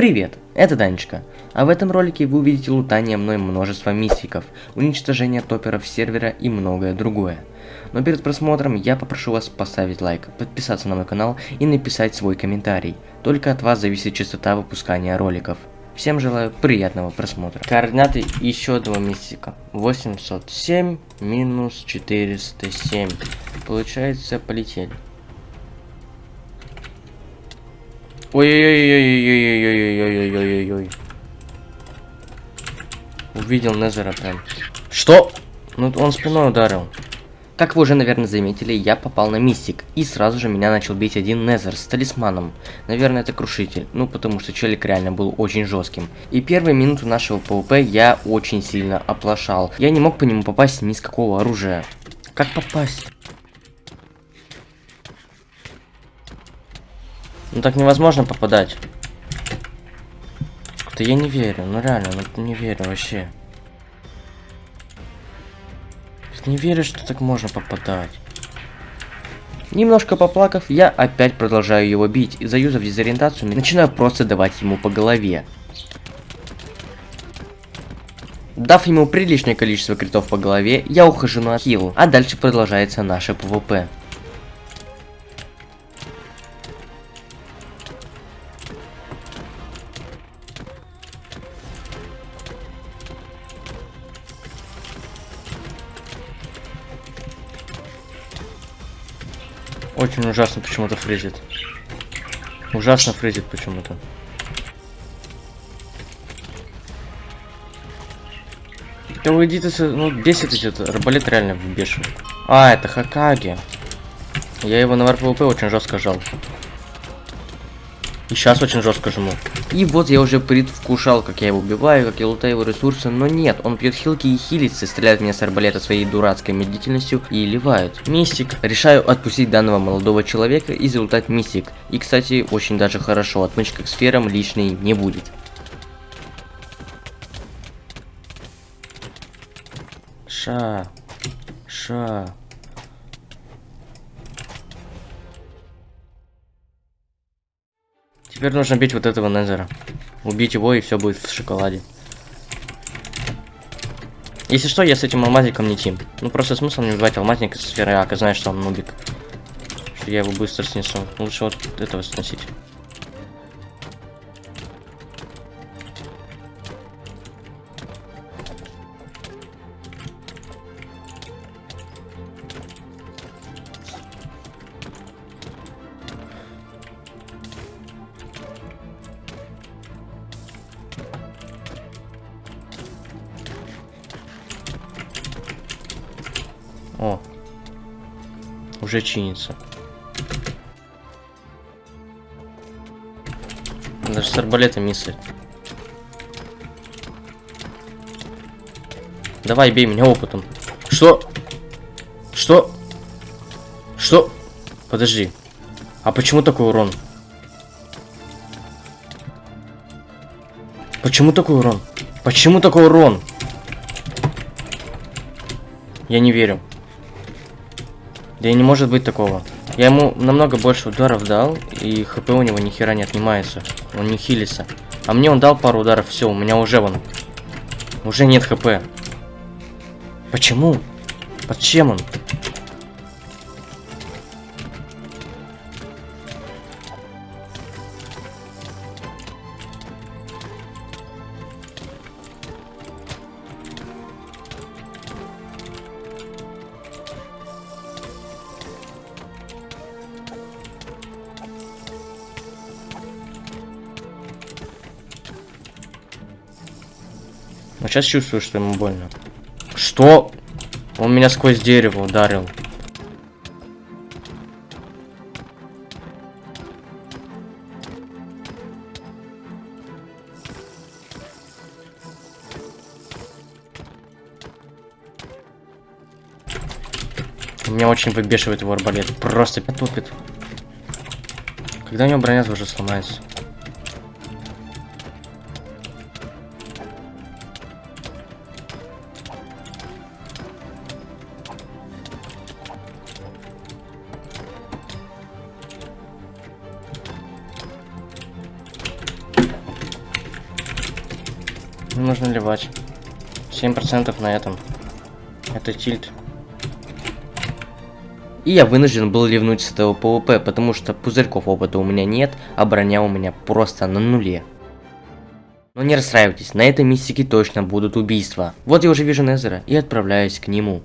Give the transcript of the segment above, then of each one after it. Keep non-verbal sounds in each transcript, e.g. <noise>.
Привет, это Данечка. А в этом ролике вы увидите лутание мной множества мистиков, уничтожение топеров сервера и многое другое. Но перед просмотром я попрошу вас поставить лайк, подписаться на мой канал и написать свой комментарий. Только от вас зависит частота выпускания роликов. Всем желаю приятного просмотра. Координаты еще одного мистика. 807 минус 407. Получается, полетели. Ой-ой-ой-ой-ой-ой-ой-ой-ой-ой-ой. Увидел Незера прям. Что? Ну, он спиной ударил. Как вы уже, наверное, заметили, я попал на мистик, и сразу же меня начал бить один Незер с талисманом. Наверное, это крушитель, ну потому что челик реально был очень жестким. И первые минуты нашего PvP я очень сильно оплошал. Я не мог по нему попасть ни с какого оружия. Как попасть? Ну так невозможно попадать. Да я не верю, ну реально, ну не верю вообще. Не верю, что так можно попадать. Немножко поплакав, я опять продолжаю его бить, и заюзав дезориентацию, начинаю просто давать ему по голове. Дав ему приличное количество критов по голове, я ухожу на хил, а дальше продолжается наше PvP. Очень ужасно почему-то фризит. Ужасно фризит почему-то. Да уйди ты, ну бесит этот арбалет реально выбешивает. А, это Хакаги. Я его на ВРПВП очень жестко жал. И сейчас очень жестко жму. И вот я уже предвкушал, как я его убиваю, как я лутаю его ресурсы, но нет, он пьет хилки и хилится, стреляет меня с арбалета своей дурацкой медлительностью и ливает. Мистик. Решаю отпустить данного молодого человека и залутать мистик. И, кстати, очень даже хорошо, отмычка к сферам лишней не будет. Ша. Ша. Теперь нужно бить вот этого Незера. Убить его, и все будет в шоколаде. Если что, я с этим алмазником не тим. Ну, просто смысл не убивать алмазника со сферы Ака, знаешь, что он нубик. Что я его быстро снесу. Лучше вот этого сносить. Уже чинится. Даже с арбалета миссы. Давай, бей меня опытом. Что? Что? Что? Подожди. А почему такой урон? Почему такой урон? Почему такой урон? Я не верю. Да и не может быть такого. Я ему намного больше ударов дал, и хп у него ни хера не отнимается. Он не хилится. А мне он дал пару ударов, все, у меня уже вон. Уже нет хп. Почему? Под чем он? Сейчас чувствую, что ему больно. Что? Он меня сквозь дерево ударил. Меня очень выбешивает его арбалет. Просто тупит. Когда у него броня уже сломается? Нужно ливать. 7% на этом. Это tilt. И я вынужден был ливнуть с этого PvP, потому что пузырьков опыта у меня нет, а броня у меня просто на нуле. Но не расстраивайтесь, на этой мистике точно будут убийства. Вот я уже вижу Незера и отправляюсь к нему.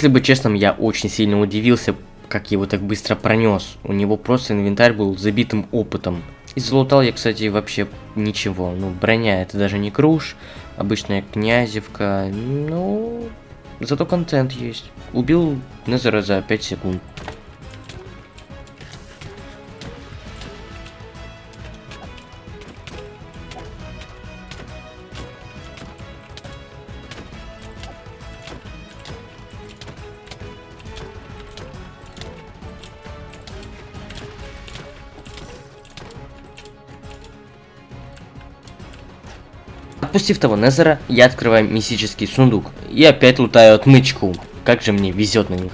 Если быть честным, я очень сильно удивился, как его так быстро пронес. У него просто инвентарь был забитым опытом. И залутал я, кстати, вообще ничего. Ну, броня это даже не круж, обычная князевка. Ну, зато контент есть. Убил Незера за 5 секунд. Отпустив того Незера, я открываю мистический сундук и опять лутаю отмычку. Как же мне везет на них.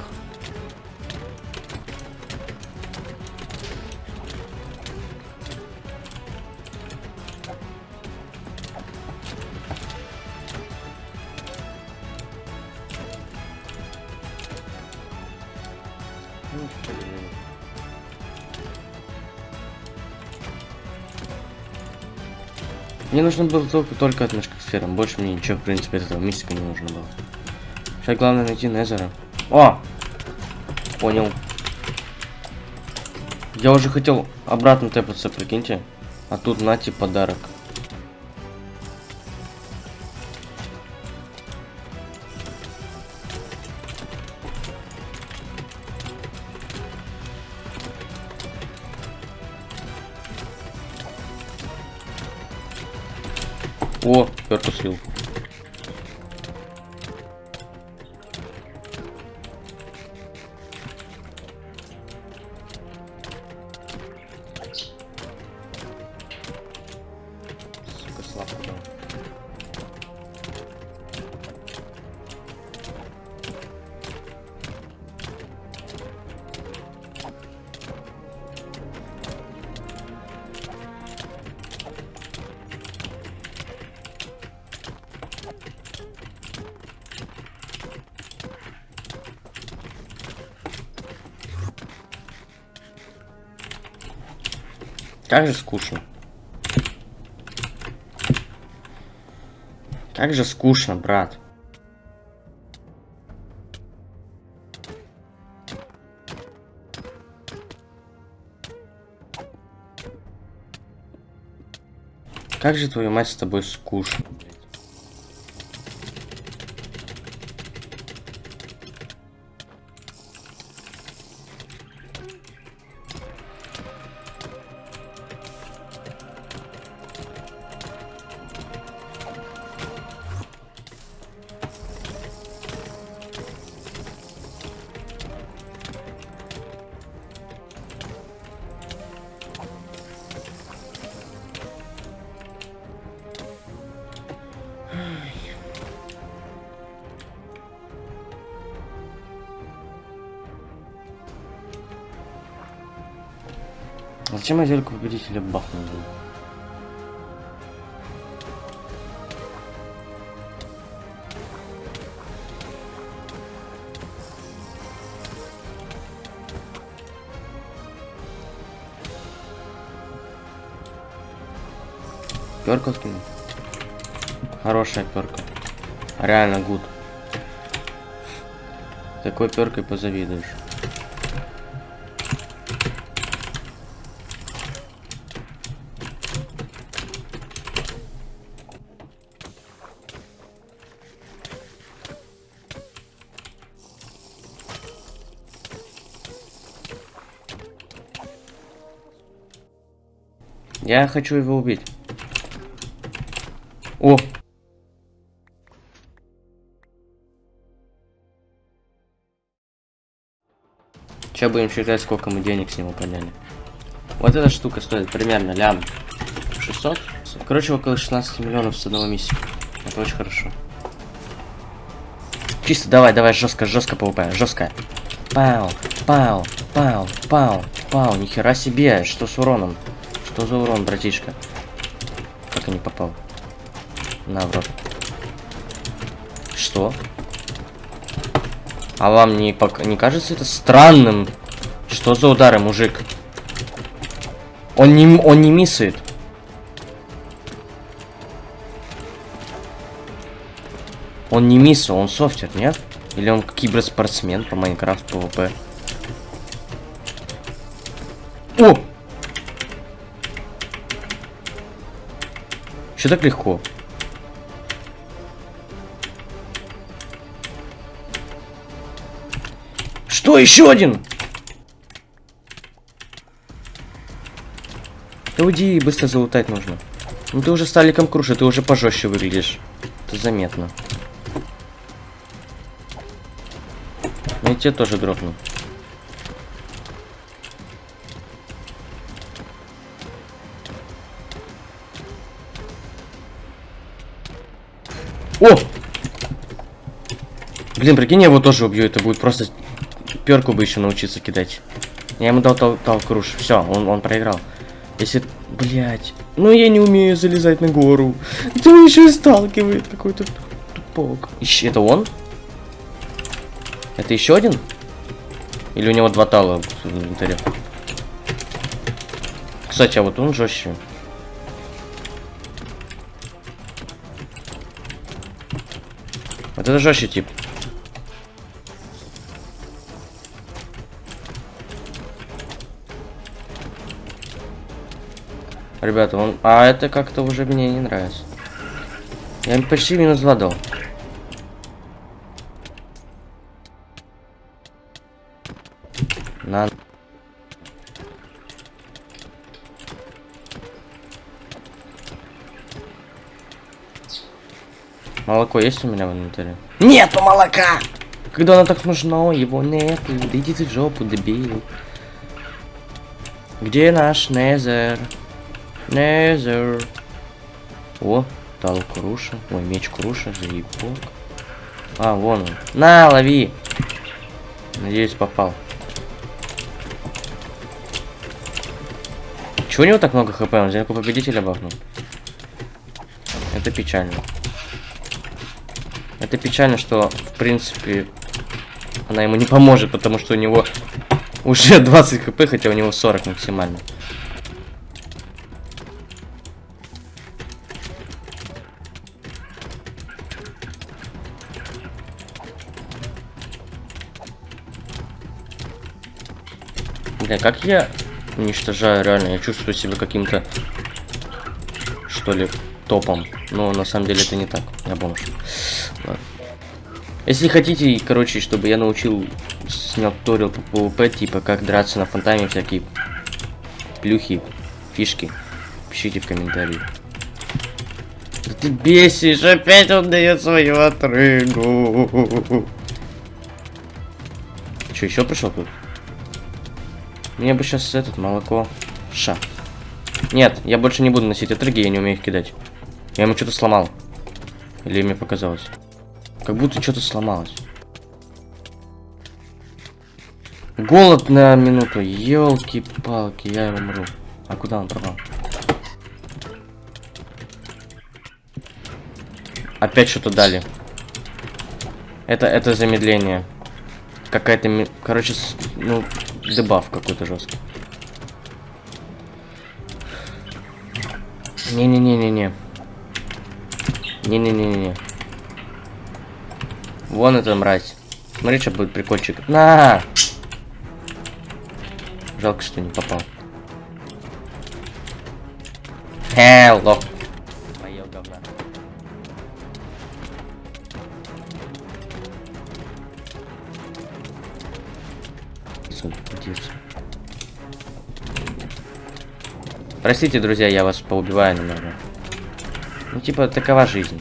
Мне нужно было только, только отмычка к сферам. Больше мне ничего, в принципе, этого мистика не нужно было. Сейчас главное найти Незера. О! Понял. Я уже хотел обратно тэпаться, прикиньте. А тут нате подарок. О, Как же скучно. Как же скучно, брат. Как же твою мать с тобой скучно, Зачем я зельку победителя бахнул? блин? Перку скинул. Хорошая перка. Реально гуд. Такой перкой позавидуешь. Я хочу его убить. О! Сейчас будем считать, сколько мы денег с него подняли. Вот эта штука стоит примерно лям 600. Короче, около 16 миллионов с одного мистика. Это очень хорошо. Чисто, давай, давай, жестко, жестко PvP, жестко. Пау, пау, пау, пау, пау, нихера себе, что с уроном? Что за урон, братишка? Как я не попал? На, в рот. Что? А вам не, пок не кажется это странным? Что за удары, мужик? Он не, он не миссает. Он не миссает, он софтер, нет? Или он киберспортсмен по Minecraft PvP? Что так легко? Что, еще один? Да уйди, быстро залутать нужно. Ну ты уже сталиком круши, ты уже пожестче выглядишь. Это заметно. Ну и тебе тоже дропну. О! Блин, прикинь, я его тоже убью. Это будет просто перку бы еще научиться кидать. Я ему дал тал, тал круш. Все, он, он проиграл. Если... Блять. Ну я не умею залезать на гору. Это еще и сталкивает какой-то тупок. Ищи, это он? Это еще один? Или у него два тала в инвентаре? Кстати, а вот он жестче. Это жестче тип. Ребята, он... А это как-то уже мне не нравится. Я почти минус 2 дал. Молоко есть у меня в инвентаре? Нету молока! Когда оно так нужно, его нету. Да иди ты в жопу, дебил. Где наш Незер? Незер. О, тал Круша. Ой, меч Круша, заебок. А, вон он. На, лови. Надеюсь, попал. Чего у него так много хп? Он взял победителя бахнул. Это печально. Это печально, что, в принципе, она ему не поможет, потому что у него уже <laughs> 20 хп, хотя у него 40 максимально. Бля, как я уничтожаю, реально, я чувствую себя каким-то, что ли, топом. Но на самом деле это не так, я бомж. Ладно. Если хотите, короче, чтобы я научил, снял туториал по PvP, типа, как драться на фонтане, всякие плюхи, фишки, пишите в комментарии. Да ты бесишь, опять он дает свою отрыгу. Че, еще пришел тут? Мне бы сейчас этот молоко. Ша. Нет, я больше не буду носить отрыги, я не умею их кидать. Я ему что-то сломал. Или мне показалось. Как будто что-то сломалось. Голод на минуту. Елки-палки, я умру. А куда он пропал? Опять что-то дали. Это, это замедление. Какая-то, короче, ну, дебаф какой-то жесткий. Не-не-не-не-не. Не-не-не-не. Вон эта мразь. Смотри, что будет прикольчик. На! Жалко, что не попал. Hello. Поел говна. Простите, друзья, я вас поубиваю немного. Ну, типа, такова жизнь.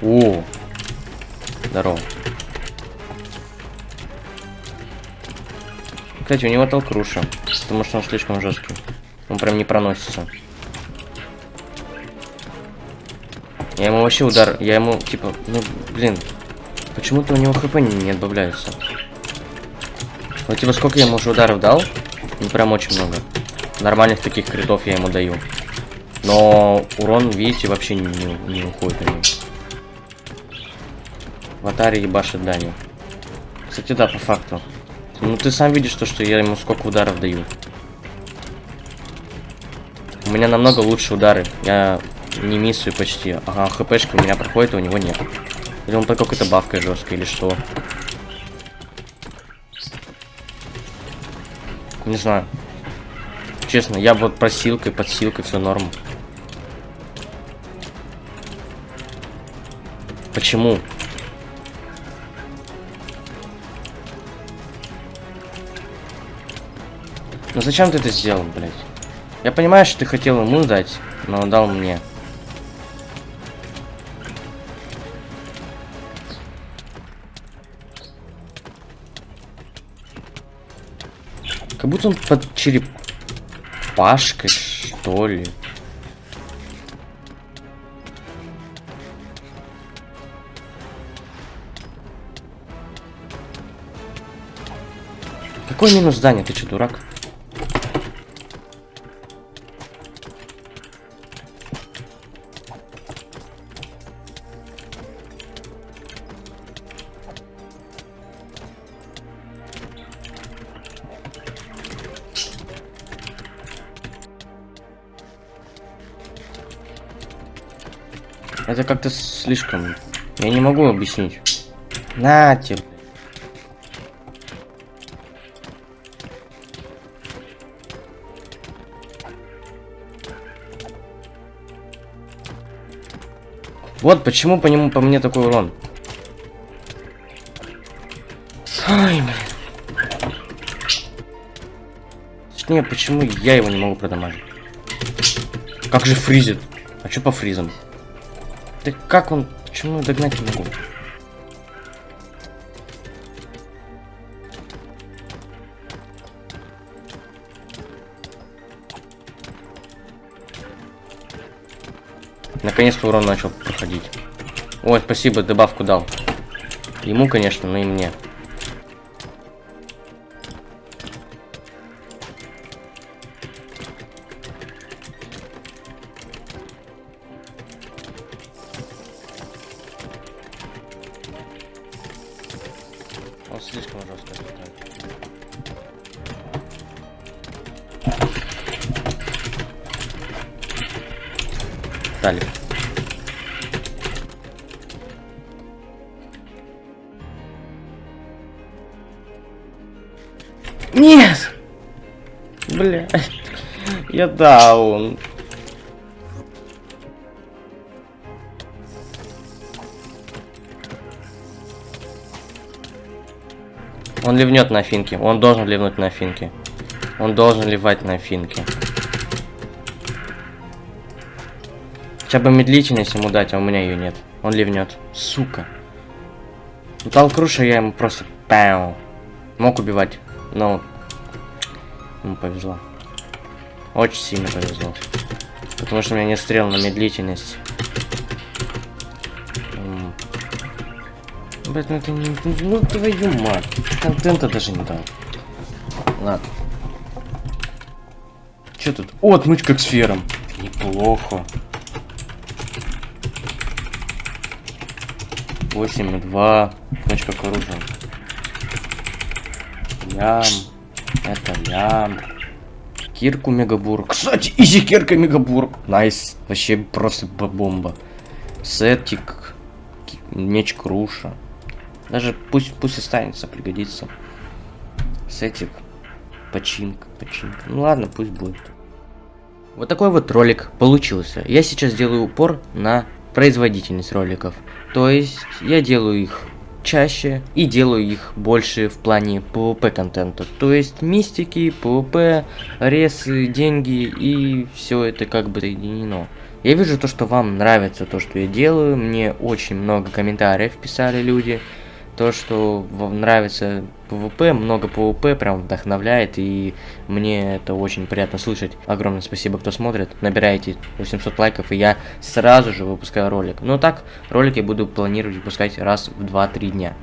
О! Здорово. Кстати, у него толкруша, потому что он слишком жесткий. Он прям не проносится. Я ему вообще удар, я ему, типа, ну, блин, почему-то у него хп не, не добавляется. Вот, типа, сколько я ему уже ударов дал? Ну, прям очень много. Нормальных таких критов я ему даю. Но урон, видите, вообще не, не, уходит у него. В атаре ебашит Даню. Кстати, да, по факту. Ну, ты сам видишь то, что я ему сколько ударов даю. У меня намного лучше удары. Я не миссую почти. Ага, хпшка у меня проходит, а у него нет. Или он только какой-то бавкой жесткой, или что? Не знаю. Честно, я вот просилкой, подсилкой, все норм. Почему? Ну зачем ты это сделал, блядь? Я понимаю, что ты хотел ему дать, но он дал мне. Как будто он под черепашкой, что ли. Какой минус здания? Ты что, дурак? Как-то слишком... Я не могу объяснить. На тебе. Вот почему по нему по мне такой урон. Ай, блин. Точнее, почему я его не могу продамажить? Как же фризит? А что по фризам? Да как он? Почему я догнать не могу? Наконец-то урон начал проходить. Ой, спасибо, добавку дал. Ему, конечно, но и мне. Слишком жестко играет. Далее. Нет! Бля. Я даун. Он ливнет на финке. Он должен ливнуть на финке. Он должен ливать на финке. Хотя бы медлительность ему дать, а у меня ее нет. Он ливнет. Сука. Металл Круша я ему просто... Пау. Мог убивать, но... Ему повезло. Очень сильно повезло. Потому что у меня нет стрел на медлительность. Блять, ну это не... Ну твою мать. Контента даже не дал. Ладно. Че тут? О, отмычка к сферам. Неплохо. 8 и 2. Заточка к оружию. Лям. Это лям. Кирку Мегабур. Кстати, easy кирка Мегабур. Nice. Вообще просто бомба. Сетик. Меч Круша. Даже пусть, пусть останется, пригодится. Сетик. Починка, починка. Ну ладно, пусть будет. Вот такой вот ролик получился. Я сейчас делаю упор на производительность роликов. То есть я делаю их чаще и делаю их больше в плане PvP контента. То есть мистики, PvP, ресы, деньги и все это как бы соединено. Я вижу то, что вам нравится то, что я делаю. Мне очень много комментариев писали люди. То, что вам нравится PvP, много PvP, прям вдохновляет, и мне это очень приятно слышать. Огромное спасибо, кто смотрит. Набирайте 800 лайков, и я сразу же выпускаю ролик. Но так, ролики буду планировать выпускать раз в 2-3 дня.